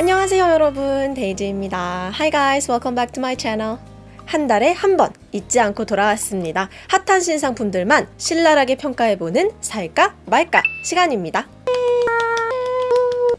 안녕하세요 여러분. 데이지입니다. Hi guys welcome back to my channel. 한 달에 한 번 잊지 않고 돌아왔습니다. 핫한 신상품들만 신랄하게 평가해보는 살까 말까 시간입니다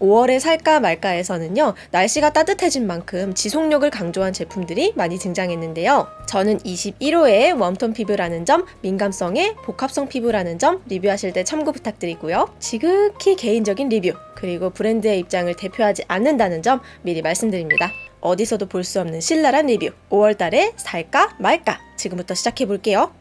5월에 살까 말까에서는요 날씨가 따뜻해진 만큼 지속력을 강조한 제품들이 많이 등장했는데요. 저는 21호에 웜톤 피부라는 점 민감성에 복합성 피부라는 점 리뷰하실 때 참고 부탁드리고요. 지극히 개인적인 리뷰 그리고 브랜드의 입장을 대표하지 않는다는 점 미리 말씀드립니다. 어디서도 볼 수 없는 신랄한 리뷰 5월달에 살까 말까. 지금부터 시작해 볼게요. 뿅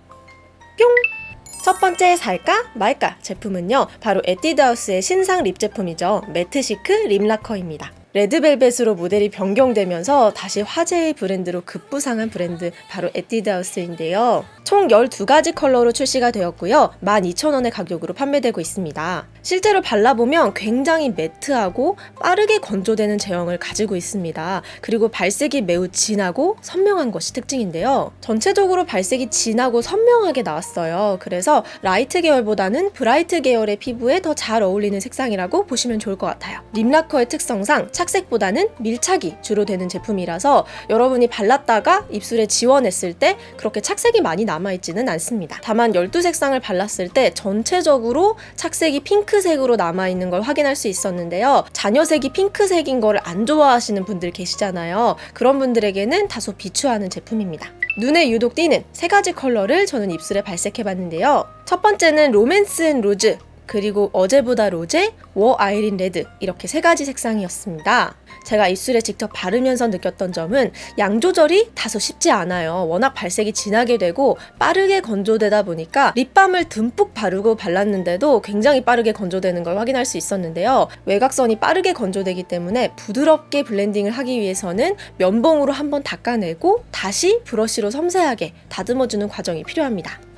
첫 번째 살까 말까 제품은요 바로 에뛰드하우스의 신상 lip 제품이죠. 매트시크 립라커입니다. 레드벨벳으로 모델이 변경되면서 다시 화제의 브랜드로 급부상한 브랜드 바로 에뛰드하우스인데요 총 12가지 컬러로 출시가 되었고요. 12,000원의 가격으로 판매되고 있습니다. 실제로 발라보면 굉장히 matte하고 빠르게 건조되는 제형을 가지고 있습니다. 그리고 발색이 매우 진하고 선명한 것이 특징인데요. 전체적으로 발색이 진하고 선명하게 나왔어요. 그래서 light 계열보다는 bright 계열의 피부에 더 잘 어울리는 색상이라고 보시면 좋을 것 같아요. lip lacquer의 특성상 착색보다는 밀착이 주로 되는 제품이라서 여러분이 발랐다가 입술에 지워냈을 때 그렇게 착색이 많이 남아 있지는 않습니다. 다만 12색상을 발랐을 때 전체적으로 착색이 핑크색으로 남아있는 걸 확인할 수 있었는데요. 잔여색이 핑크색인 걸 안 좋아하시는 분들 계시잖아요. 그런 분들에게는 다소 비추하는 제품입니다. 눈에 유독 띄는 세 가지 컬러를 저는 입술에 발색해 봤는데요. 첫 번째는 로맨스 앤 로즈 그리고 어제보다 로제, 와 아이린 레드 이렇게 세 가지 색상이었습니다. 제가 입술에 직접 바르면서 느꼈던 점은 양 조절이 다소 쉽지 않아요. 워낙 발색이 진하게 되고 빠르게 건조되다 보니까 립밤을 듬뿍 바르고 발랐는데도 굉장히 빠르게 건조되는 걸 확인할 수 있었는데요. 외곽선이 빠르게 건조되기 때문에 부드럽게 블렌딩을 하기 위해서는 면봉으로 한번 닦아내고 다시 브러쉬로 섬세하게 다듬어주는 과정이 필요합니다.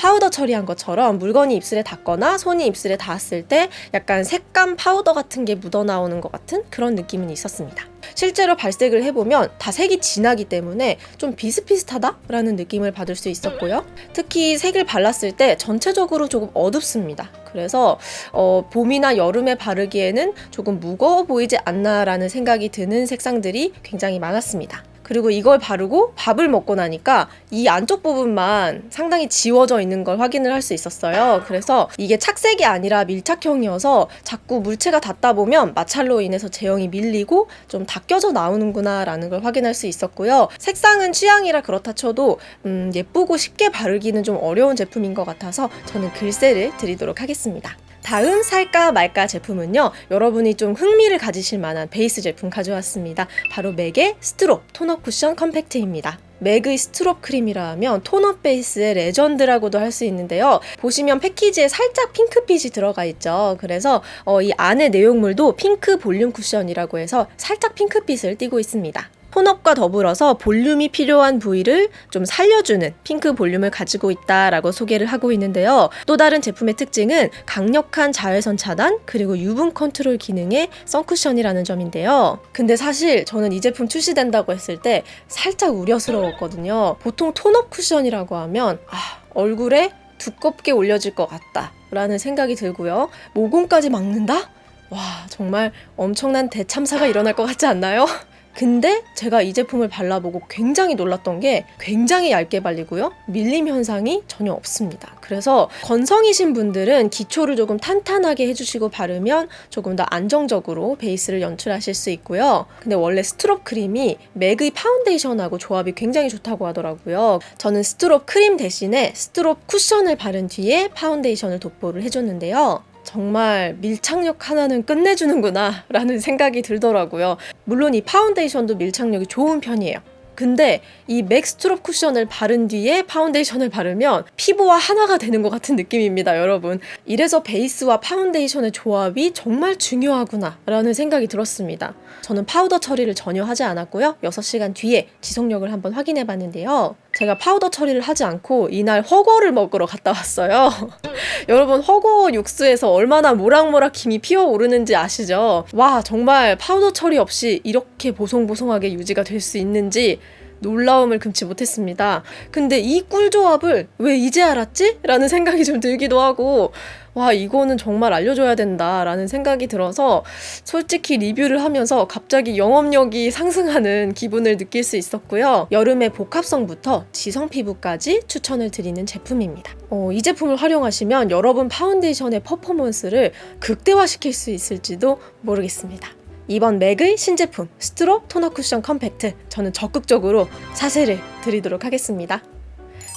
파우더 처리한 것처럼 물건이 입술에 닿거나 손이 입술에 닿았을 때 약간 색감 파우더 같은 게 묻어나오는 것 같은 그런 느낌은 있었습니다. 실제로 발색을 해보면 다 색이 진하기 때문에 좀 비슷비슷하다라는 느낌을 받을 수 있었고요. 특히 색을 발랐을 때 전체적으로 조금 어둡습니다. 그래서 어, 봄이나 여름에 바르기에는 조금 무거워 보이지 않나라는 생각이 드는 색상들이 굉장히 많았습니다. 그리고 이걸 바르고 밥을 먹고 나니까 이 안쪽 부분만 상당히 지워져 있는 걸 확인을 할 수 있었어요. 그래서 이게 착색이 아니라 밀착형이어서 자꾸 물체가 닿다 보면 마찰로 인해서 제형이 밀리고 좀 닦여져 나오는구나 라는 걸 확인할 수 있었고요. 색상은 취향이라 그렇다 쳐도 음, 예쁘고 쉽게 바르기는 좀 어려운 제품인 것 같아서 저는 글쎄를 드리도록 하겠습니다. 다음 살까 말까 제품은요 여러분이 좀 흥미를 가지실 만한 베이스 제품 가져왔습니다. 바로 MAC의 Strobe Tone Up Cushion Compact입니다. MAC의 Strobe 크림이라 하면 tone up 베이스의 legend라고도 할 수 있는데요. 보시면 패키지에 살짝 핑크빛이 들어가 있죠. 그래서 어, 이 안에 내용물도 핑크 볼륨 쿠션이라고 해서 살짝 핑크빛을 띠고 있습니다 tone up과 더불어서 볼륨이 필요한 부위를 좀 살려주는 핑크 볼륨을 가지고 있다라고 소개를 하고 있는데요. 또 다른 제품의 특징은 강력한 자외선 차단 그리고 유분 컨트롤 기능의 선쿠션이라는 점인데요. 근데 사실 저는 이 제품 출시된다고 했을 때 살짝 우려스러웠거든요. 보통 tone up 쿠션이라고 하면 아, 얼굴에 두껍게 올려질 것 같다 라는 생각이 들고요. 모공까지 막는다? 와 정말 엄청난 대참사가 일어날 것 같지 않나요? 근데 제가 이 제품을 발라보고 굉장히 놀랐던 게 굉장히 얇게 발리고요. 밀림 현상이 전혀 없습니다. 그래서 건성이신 분들은 기초를 조금 탄탄하게 해주시고 바르면 조금 더 안정적으로 베이스를 연출하실 수 있고요. 근데 원래 Strobe 크림이 MAC의 파운데이션하고 조합이 굉장히 좋다고 하더라고요. 저는 Strobe 크림 대신에 Strobe 쿠션을 바른 뒤에 파운데이션을 도포를 해줬는데요. 정말 밀착력 하나는 끝내주는구나 라는 생각이 들더라고요. 물론 이 파운데이션도 밀착력이 좋은 편이에요. 근데 이 MAC Strobe 쿠션을 바른 뒤에 파운데이션을 바르면 피부와 하나가 되는 것 같은 느낌입니다, 여러분. 이래서 베이스와 파운데이션의 조합이 정말 중요하구나 라는 생각이 들었습니다. 저는 파우더 처리를 전혀 하지 않았고요. 6시간 뒤에 지속력을 한번 확인해 봤는데요. 제가 파우더 처리를 하지 않고 이날 훠궈를 먹으러 갔다 왔어요. 여러분 훠궈 육수에서 얼마나 모락모락 김이 피어오르는지 아시죠? 와 정말 파우더 처리 없이 이렇게 보송보송하게 유지가 될 수 있는지 놀라움을 금치 못했습니다. 근데 이 꿀조합을 왜 이제 알았지? 라는 생각이 좀 들기도 하고 와, 이거는 정말 알려줘야 된다 라는 생각이 들어서 솔직히 리뷰를 하면서 갑자기 영업력이 상승하는 기분을 느낄 수 있었고요. 여름의 복합성부터 지성 피부까지 추천을 드리는 제품입니다. 어, 이 제품을 활용하시면 여러분 파운데이션의 퍼포먼스를 극대화시킬 수 있을지도 모르겠습니다. 이번 MAC의 신제품 Strobe Tone Up Cushion Compact 저는 적극적으로 사세를 드리도록 하겠습니다.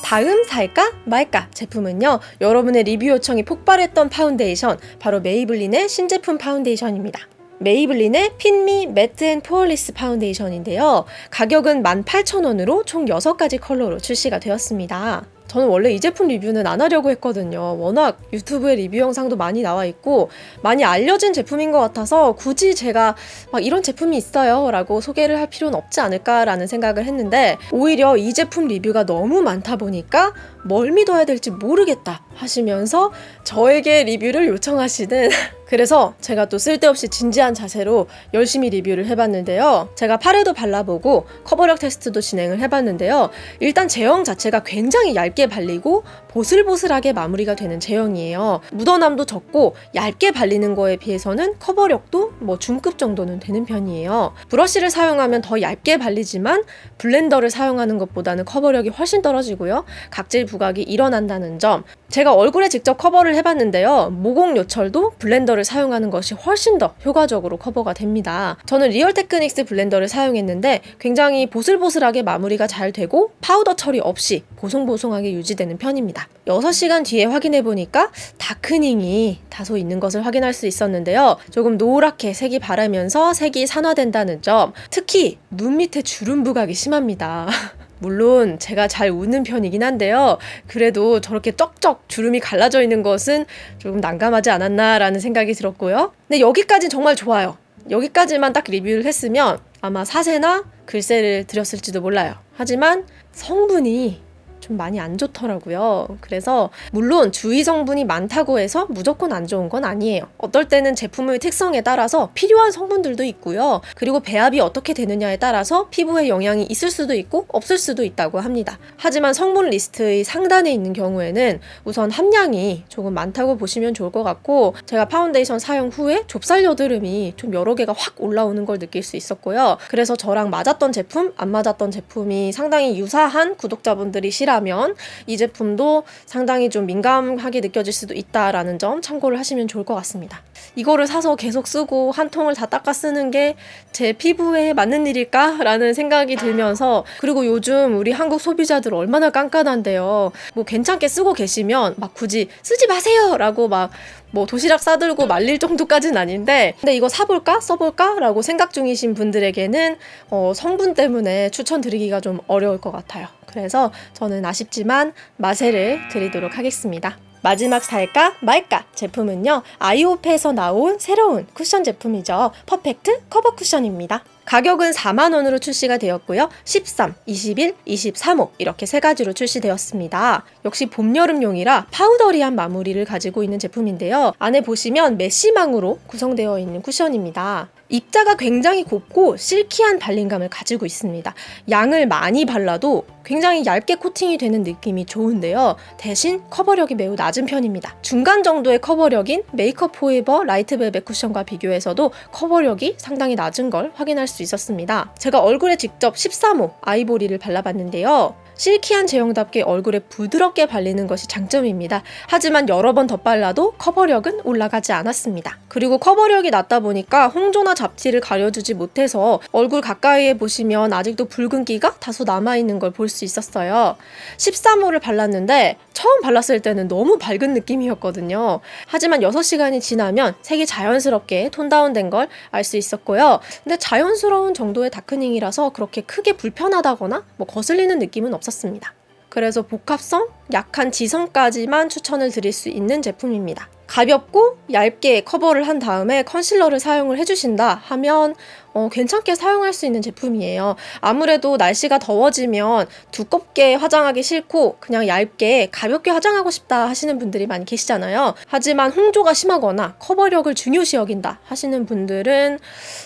다음 살까 말까 제품은요 여러분의 리뷰 요청이 폭발했던 파운데이션 바로 Maybelline의 신제품 파운데이션입니다. Maybelline의 Fit Me Matte and Poreless 파운데이션인데요. 가격은 18,000원으로 총 6가지 컬러로 출시가 되었습니다 저는 원래 이 제품 리뷰는 안 하려고 했거든요. 워낙 유튜브에 리뷰 영상도 많이 나와 있고 많이 알려진 제품인 것 같아서 굳이 제가 막 이런 제품이 있어요 라고 소개를 할 필요는 없지 않을까라는 생각을 했는데 오히려 이 제품 리뷰가 너무 많다 보니까 뭘 믿어야 될지 모르겠다 하시면서 저에게 리뷰를 요청하시는 그래서 제가 또 쓸데없이 진지한 자세로 열심히 리뷰를 해봤는데요. 제가 팔에도 발라보고 커버력 테스트도 진행을 해봤는데요. 일단 제형 자체가 굉장히 얇게 발리고 보슬보슬하게 마무리가 되는 제형이에요. 묻어남도 적고 얇게 발리는 거에 비해서는 커버력도 뭐 중급 정도는 되는 편이에요. 브러쉬를 사용하면 더 얇게 발리지만 blender를 사용하는 것보다는 커버력이 훨씬 떨어지고요. 각질 부각이 일어난다는 점. 제가 얼굴에 직접 커버를 해봤는데요. 모공 요철도 blender를 사용하는 것이 훨씬 더 효과적으로 커버가 됩니다. 저는 Real Techniques blender를 사용했는데 굉장히 보슬보슬하게 마무리가 잘 되고 파우더 처리 없이 보송보송하게 유지되는 편입니다. 6시간 뒤에 확인해 보니까 다크닝이 다소 있는 것을 확인할 수 있었는데요. 조금 노랗게 색이 바라면서 색이 산화된다는 점, 특히 눈 밑에 주름 부각이 심합니다. 물론 제가 잘 웃는 편이긴 한데요. 그래도 저렇게 쩍쩍 주름이 갈라져 있는 것은 조금 난감하지 않았나라는 생각이 들었고요. 근데 여기까지는 정말 좋아요. 여기까지만 딱 리뷰를 했으면 아마 사세나 글쎄를 드렸을지도 몰라요. 하지만 성분이 좀 많이 안 좋더라고요. 그래서 물론 주의 성분이 많다고 해서 무조건 안 좋은 건 아니에요. 어떨 때는 제품의 특성에 따라서 필요한 성분들도 있고요. 그리고 배합이 어떻게 되느냐에 따라서 피부에 영향이 있을 수도 있고 없을 수도 있다고 합니다. 하지만 성분 리스트의 상단에 있는 경우에는 우선 함량이 조금 많다고 보시면 좋을 것 같고 제가 파운데이션 사용 후에 좁쌀 여드름이 좀 여러 개가 확 올라오는 걸 느낄 수 있었고요. 그래서 저랑 맞았던 제품, 안 맞았던 제품이 상당히 유사한 구독자분들이시라면 이 제품도 상당히 좀 민감하게 느껴질 수도 있다라는 점 참고를 하시면 좋을 것 같습니다. 이거를 사서 계속 쓰고 한 통을 다 닦아 쓰는 게 제 피부에 맞는 일일까 라는 생각이 들면서 그리고 요즘 우리 한국 소비자들 얼마나 깐깐한데요. 뭐 괜찮게 쓰고 계시면 막 굳이 쓰지 마세요 라고 막 뭐 도시락 싸들고 말릴 정도까지는 아닌데 근데 이거 사볼까? 써볼까? 라고 생각 중이신 분들에게는 어, 성분 때문에 추천드리기가 좀 어려울 것 같아요. 그래서 저는 아쉽지만 마세를 드리도록 하겠습니다 마지막 살까 말까 제품은요 IOPE에서 나온 새로운 쿠션 제품이죠. Perfect Cover Cushion입니다. 가격은 4만원으로 출시가 되었고요. 13, 21, 23호 이렇게 세 가지로 출시되었습니다. 역시 봄 여름용이라 powdery한 마무리를 가지고 있는 제품인데요. 안에 보시면 메쉬망으로 구성되어 있는 쿠션입니다 입자가 굉장히 곱고 silky한 발림감을 가지고 있습니다. 양을 많이 발라도 굉장히 얇게 코팅이 되는 느낌이 좋은데요. 대신 커버력이 매우 낮은 편입니다. 중간 정도의 커버력인 Make Up For Ever Light Velvet Cushion과 비교해서도 커버력이 상당히 낮은 걸 확인할 수 있었습니다. 제가 얼굴에 직접 13호 아이보리를 발라봤는데요. silky한 제형답게 얼굴에 부드럽게 발리는 것이 장점입니다. 하지만 여러 번 덧발라도 커버력은 올라가지 않았습니다. 그리고 커버력이 낮다 보니까 홍조나 잡티를 가려주지 못해서 얼굴 가까이에 보시면 아직도 붉은기가 다소 남아있는 걸 볼 수 있었어요. 13호를 발랐는데 처음 발랐을 때는 너무 밝은 느낌이었거든요. 하지만 6시간이 지나면 색이 자연스럽게 톤 다운된 걸 알 수 있었고요. 근데 자연스러운 정도의 다크닝이라서 그렇게 크게 불편하다거나 뭐 거슬리는 느낌은 없었 습니다. 그래서 복합성, 약한 지성까지만 추천을 드릴 수 있는 제품입니다. 가볍고 얇게 커버를 한 다음에 컨실러를 사용을 해주신다 하면 어, 괜찮게 사용할 수 있는 제품이에요. 아무래도 날씨가 더워지면 두껍게 화장하기 싫고 그냥 얇게 가볍게 화장하고 싶다 하시는 분들이 많이 계시잖아요. 하지만 홍조가 심하거나 커버력을 중요시 여긴다 하시는 분들은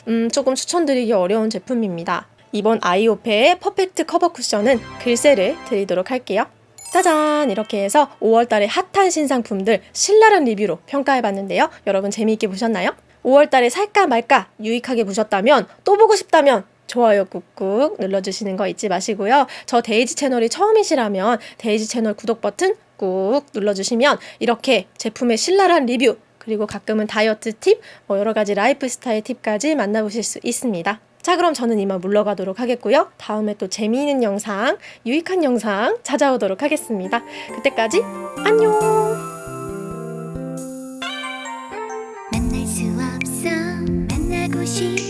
음, 조금 추천드리기 어려운 제품입니다. 이번 아이오페의 퍼펙트 커버 쿠션은 글쎄를 드리도록 할게요. 짜잔! 이렇게 해서 5월달에 핫한 신상품들 신랄한 리뷰로 평가해봤는데요. 여러분 재미있게 보셨나요? 5월달에 살까 말까 유익하게 보셨다면 또 보고 싶다면 좋아요 꾹꾹 눌러주시는 거 잊지 마시고요. 저 데이지 채널이 처음이시라면 데이지 채널 구독 버튼 꾹 눌러주시면 이렇게 제품의 신랄한 리뷰 그리고 가끔은 다이어트 팁, 뭐 여러 가지 라이프 스타일 팁까지 만나보실 수 있습니다. 자 그럼 저는 이만 물러가도록 하겠고요. 다음에 또 재미있는 영상, 유익한 영상 찾아오도록 하겠습니다. 그때까지 안녕! 수 없어 만나고 싶